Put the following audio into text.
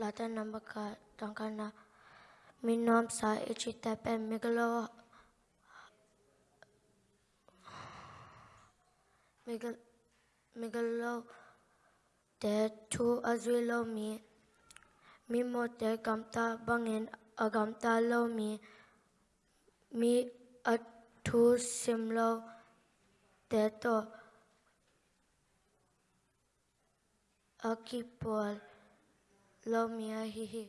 lata nambaka tangkana minom sa ichitep and migalo migal migalo te tu azwilo mi mi mo te gamta bangin agamta lo mi mi atu simlo te to akipol lo mi ahihi